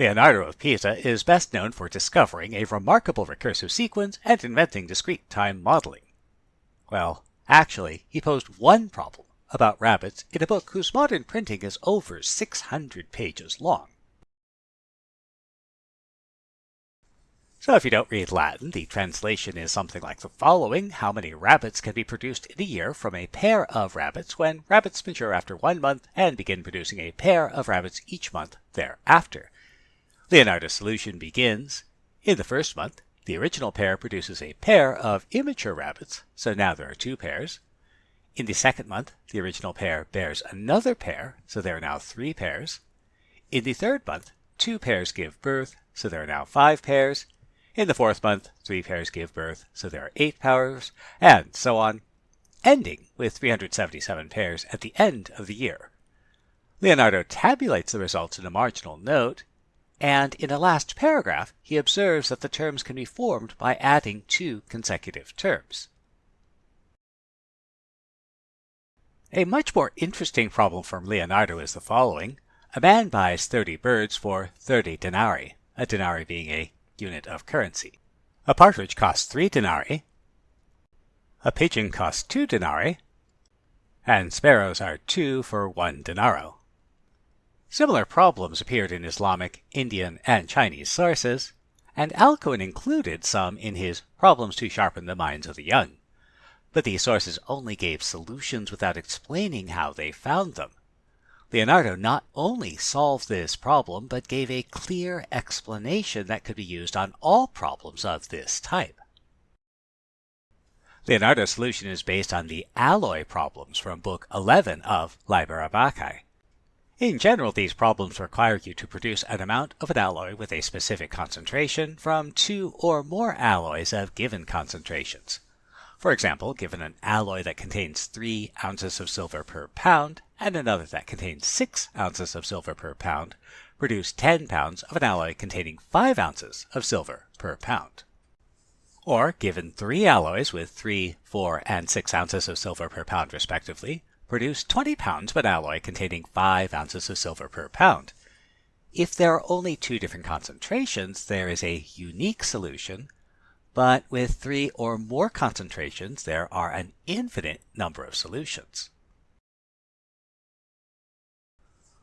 Leonardo of Pisa is best known for discovering a remarkable recursive sequence and inventing discrete time modeling. Well, actually, he posed one problem about rabbits in a book whose modern printing is over 600 pages long. So if you don't read Latin, the translation is something like the following. How many rabbits can be produced in a year from a pair of rabbits when rabbits mature after one month and begin producing a pair of rabbits each month thereafter? Leonardo's solution begins in the first month. The original pair produces a pair of immature rabbits, so now there are two pairs. In the second month, the original pair bears another pair, so there are now three pairs. In the third month, two pairs give birth, so there are now five pairs. In the fourth month, three pairs give birth, so there are eight pairs, and so on, ending with 377 pairs at the end of the year. Leonardo tabulates the results in a marginal note, and in a last paragraph, he observes that the terms can be formed by adding two consecutive terms. A much more interesting problem from Leonardo is the following. A man buys 30 birds for 30 denarii, a denarii being a unit of currency. A partridge costs 3 denarii, a pigeon costs 2 denarii, and sparrows are 2 for 1 denaro. Similar problems appeared in Islamic, Indian, and Chinese sources, and Alcuin included some in his Problems to Sharpen the Minds of the Young. But these sources only gave solutions without explaining how they found them. Leonardo not only solved this problem, but gave a clear explanation that could be used on all problems of this type. Leonardo's solution is based on the alloy problems from Book 11 of Liber Abaci. In general, these problems require you to produce an amount of an alloy with a specific concentration from two or more alloys of given concentrations. For example, given an alloy that contains 3 ounces of silver per pound and another that contains 6 ounces of silver per pound, produce 10 pounds of an alloy containing 5 ounces of silver per pound. Or, given three alloys with 3, 4, and 6 ounces of silver per pound respectively, produce 20 pounds of an alloy containing 5 ounces of silver per pound. If there are only two different concentrations, there is a unique solution, but with three or more concentrations, there are an infinite number of solutions.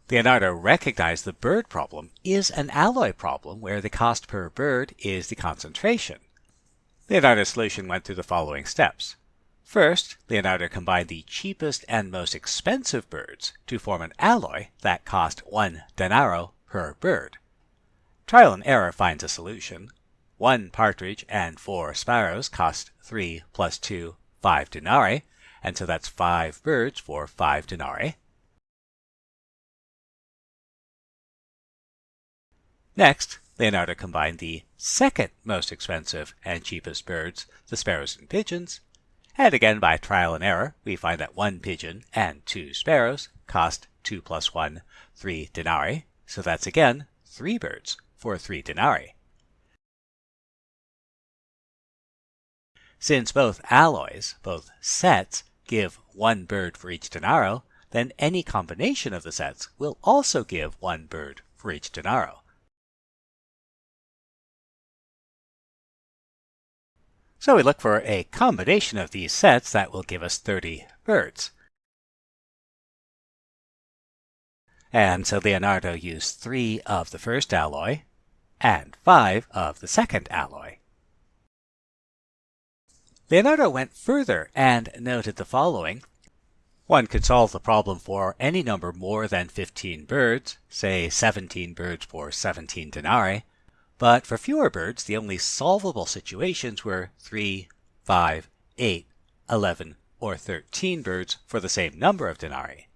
Leonardo recognized the bird problem is an alloy problem where the cost per bird is the concentration. Leonardo's solution went through the following steps. First, Leonardo combined the cheapest and most expensive birds to form an alloy that cost one denaro per bird. Trial and error finds a solution. One partridge and four sparrows cost three plus two, five denarii, and so that's five birds for five denarii. Next, Leonardo combined the second most expensive and cheapest birds, the sparrows and pigeons, and again, by trial and error, we find that one pigeon and two sparrows cost 2 plus 1, 3 denarii. So that's again three birds for 3 denarii. Since both alloys, both sets, give one bird for each denaro, then any combination of the sets will also give one bird for each denaro. So we look for a combination of these sets that will give us 30 birds. And so Leonardo used 3 of the first alloy and 5 of the second alloy. Leonardo went further and noted the following. One could solve the problem for any number more than 15 birds, say 17 birds for 17 denarii, but for fewer birds, the only solvable situations were 3, 5, 8, 11, or 13 birds for the same number of denarii.